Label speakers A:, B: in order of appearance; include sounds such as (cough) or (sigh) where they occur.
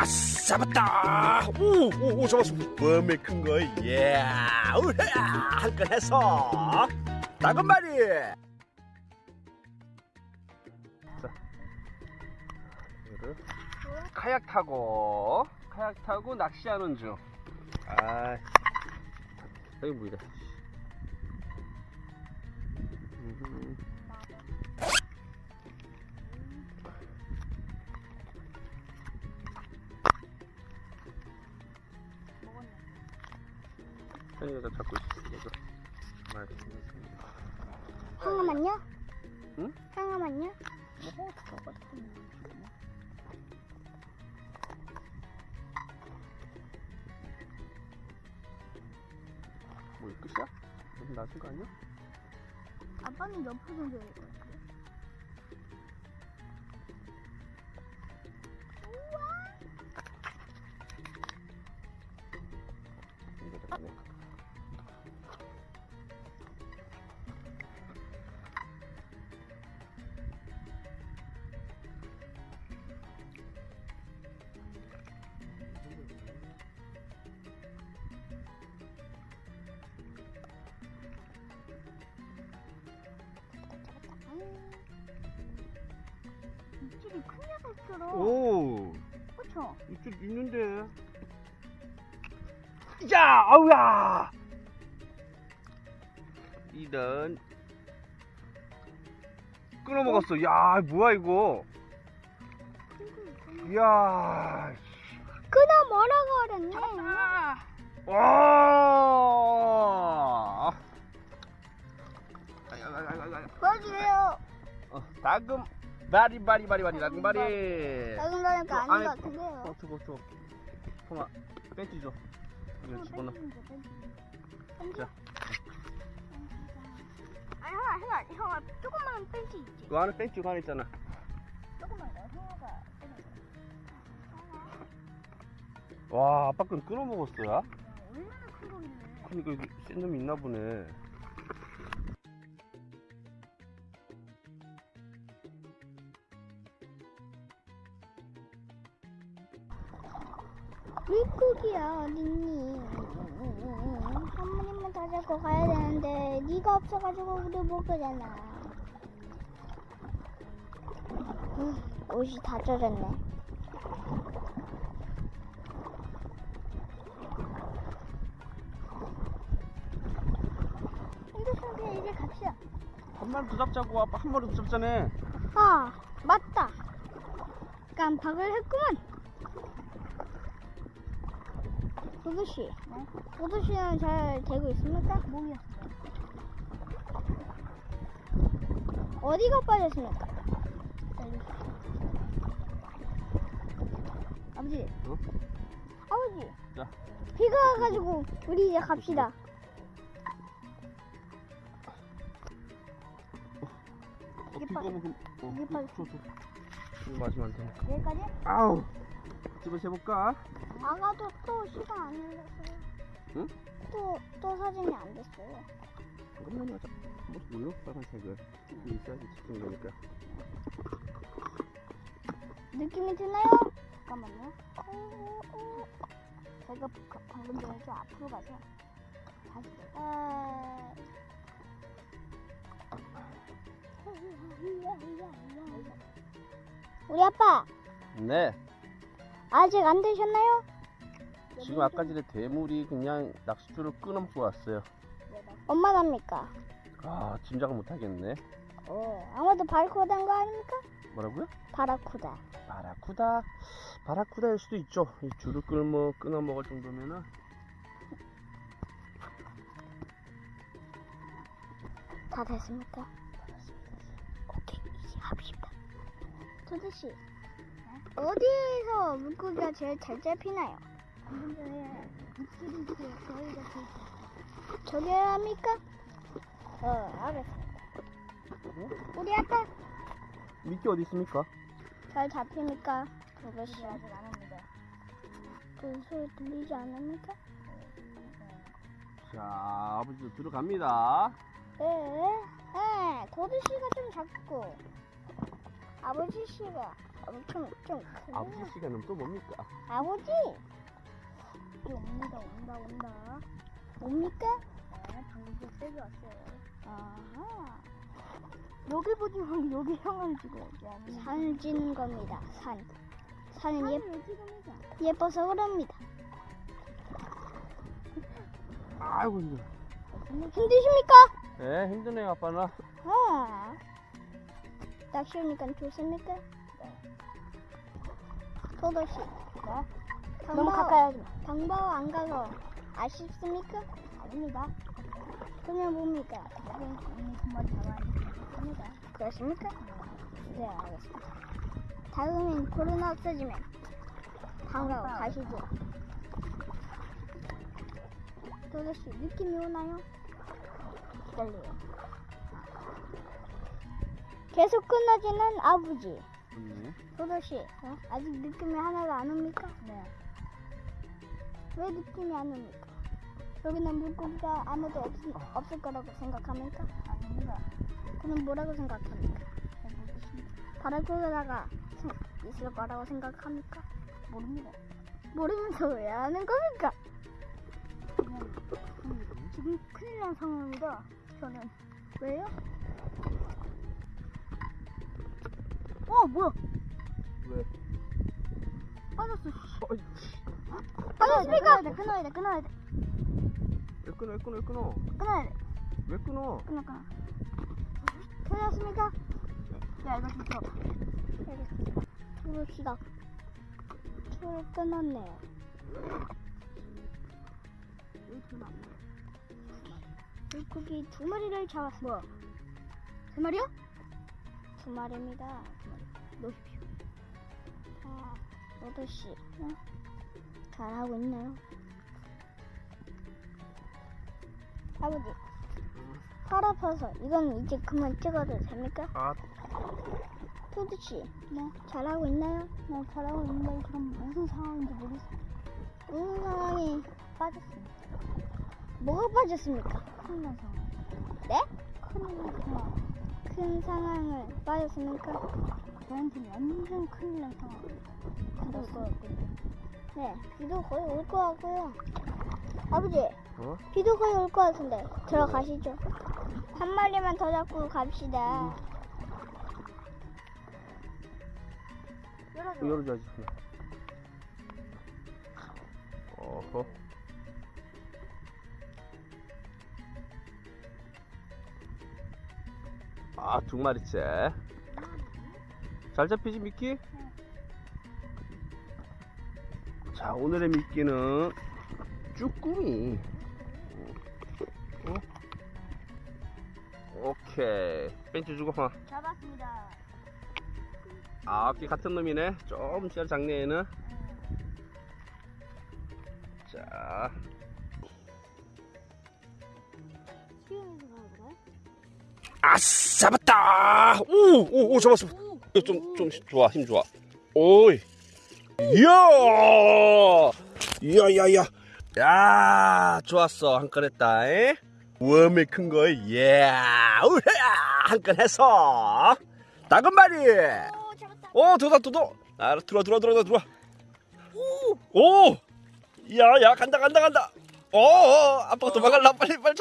A: 아, 잡았다. 오, 오, 오 잡았어. 범에 큰 거. 예. 우야, 한건 했어. 작은 마리. 자, 이거를 카약 타고 카약 타고 낚시하는 중. 아, 여기 뭐이래? 음. 현이가 잡고 있어. 이거. 말.
B: 상어만요?
A: 응?
B: 상어만요?
A: 뭐 이거 끝이야? 무슨 나신 거 아니야?
B: 아빠는 옆으로 던져야 될 것 같아.
A: 오,
B: 그쵸?
A: 이쪽 있는데. 야, 아우야. 이런 끊어 먹었어. 야, 뭐야 이거? 이야,
B: 끊어 뭐라고 그랬네.
A: 와.
B: 보여주세요.
A: 어, 다금 바리 바리 바리 바리 다금 바리.
B: 거니까
A: 어,
B: 아닌
A: 안에
B: 것 같은데요.
A: 어, 저거 저거. 통아 벤치 줘. 이거 집어넣어. 자.
B: 아니 형아 형아 형아 조금만 벤치 있지.
A: 그 안에 벤치 가 안에 있잖아.
B: 조금만 더 형아가.
A: 와, 아빠 건 끊어 먹었어요.
B: 얼마나 큰 거길래?
A: 그러니까 이게 센 놈이 있나 보네.
B: 물고기야 어딨니? 한 마리만 더 잡고 가야 되는데 네가 없어가지고 우리 못 가잖아. 음, 옷이 다 젖었네. 핸드폰 이제 갑시다.
A: 한 마리 더 잡자고 아빠 한 마리 더 잡자네.
B: 아 맞다. 깜빡을 했구만. 도도씨. 도도씨는 잘 되고 있습니까? 뭐야? 어디가 빠졌습니까? 아버지.
A: 어?
B: 아버지.
A: 자.
B: 비가 와가지고 우리 이제 갑시다.
A: 어,
B: 이게
A: 비가
B: 빠-
A: 오면 어,
B: 이게 빠-
A: 줘, 줘. 이거 마시면 안 돼.
B: 여기까지?
A: 아우. 집에 재볼까?
B: 아가도 또 시간 안 흘렀어요.
A: 응?
B: 또, 또 사진이 안 됐어요.
A: 잠깐만 하자. 뭐 눌러? 빨간색을. 이게 있어야지 집중되니까.
B: 느낌이 드나요? 잠깐만요. 오, 오. 제가 그- 방금 전에 좀 앞으로 가서 다시. 아... (laughs) 우리 아빠
A: 네.
B: 아직 안 되셨나요?
A: 지금 아까 전에 대물이 그냥 낚싯줄을 끊어 먹고 왔어요.
B: 엄마답니까?
A: 아, 짐작을 못 하겠네.
B: 어, 아마도 바라쿠다인 거 아닙니까?
A: 뭐라고요?
B: 바라쿠다.
A: 바라쿠다. 바라쿠다일 수도 있죠. 이 줄을 끌뭐 끊어 먹을 정도면은.
B: 다 됐습니까? 오케이, 이제 합시다. 도대씨, 어디에서 물고기가 제일 잘 잡히나요? 전에 입질이 저희가 저기 합니까? 어, 알겠습니다. 우리 아빠
A: 미끼 어디 있습니까?
B: 잘 잡힙니까? 도대씨. 아직 안 합니다. 그 소리 들리지 않습니까?
A: 자, 아버지도 들어갑니다.
B: 네, 네, 도대씨가 좀 작고 아버지 씨가 엄청 좀 크네.
A: 아버지 시간은 또 뭡니까?
B: 아버지. 여기 옵니다, 온다, 온다. 옵니까? 네, 방금 좀 세게 왔어요. 아하. 여기 보지 말고 여기 형을 찍어야지. 산을 찍는 겁니다. 산. 산은 예, 예뻐서 그럽니다.
A: 아이고 힘들어.
B: 힘드십니까?
A: 네 힘드네요 아빠는.
B: 아. 낚시하니까 좋습니까? 네. 도도 씨. 네. 너무 가까이 하지 마. 당바오 안 가서 아쉽습니까? 아닙니다. 그러면 뭡니까? 오늘 정말 잘하겠습니다. 그렇습니까? 네, 알겠습니다. 다음엔 코로나 없어지면 방가오 가시죠. 도도 씨 느낌이 오나요? 기다려요. 계속 끊어지는 아버지.
A: 음.
B: 도도 씨, 아직 느낌이 하나도 안 옵니까? 네. 왜 느낌이 안 옵니까? 여기는 물고기가 아무도 없, 없을 거라고 생각합니까? 아닙니다. 그럼 뭐라고 생각합니까? 바로 그러다가 있을 거라고 생각합니까? 모릅니다. 모르면서 왜 하는 겁니까? 지금 큰일 난 상황입니다. 저는 왜요? 어 뭐야?
A: 왜?
B: 빠졌어.
A: 어이,
B: 빠졌습니까? 끊어야 돼, 끊어야 돼,
A: 왜 끊어 왜 끊어 왜 끊어?
B: 끊어야 돼.
A: 왜 끊어?
B: 끊어, 끊어. 끊었습니까? 야, 이거 좀 들어봐. 알겠습니다. 들읍시다. 초를 끊었네. 물고기 두 마리를 잡았어. 뭐야? 세 마리야? 두 마리입니다. 놓으십시오. 자, 토드 씨. 응? 잘하고 있나요? 아버지. 팔 아파서 이건 이제 그만 찍어도 됩니까?
A: 아
B: 토드 씨. 네. 잘하고 있나요? 네, 잘하고 있는데 그럼 무슨 상황인지 모르겠어요. 무슨 상황이 빠졌습니다. 뭐가 빠졌습니까? 큰일 난 상황. 네? 큰일 난 상황. 큰 상황을 빠졌습니까? 저한테는 완전 큰일 난 상황. 비도 올것 같고요. 네, 비도 거의 올 것 같고요. 아버지,
A: 어?
B: 비도 거의 올 것 같은데 들어가시죠. 한 마리만 더 잡고 갑시다. 열어줘.
A: 열어줘야지. 어허. 아, 두 마리째. 잘 잡히지, 미끼? 자, 오늘의 미끼는 쭈꾸미. 어? 오케이. 벤치 주고, 어.
B: 잡았습니다.
A: 아, 꽤 같은 놈이네. 좀 씨알 작네, 얘는. 자, 아싸, 잡았다! 오, 오, 오, 잡았어. 이거 좀, 좀 좋아, 힘 좋아. 오이. 이야! 이야, 야, 야. 야, 좋았어. 한 건 했다, 에? 웜에 큰 거, 예. 우야! 한건 했어. 작은 마리.
B: 오, 잡았다.
A: 오, 들어다, 들어. 아, 들어와, 들어와, 들어와, 들어와. 오! 야, 야, 간다, 간다, 간다. 오, 어, 아빠가 도망갈라. 빨리, 빨리.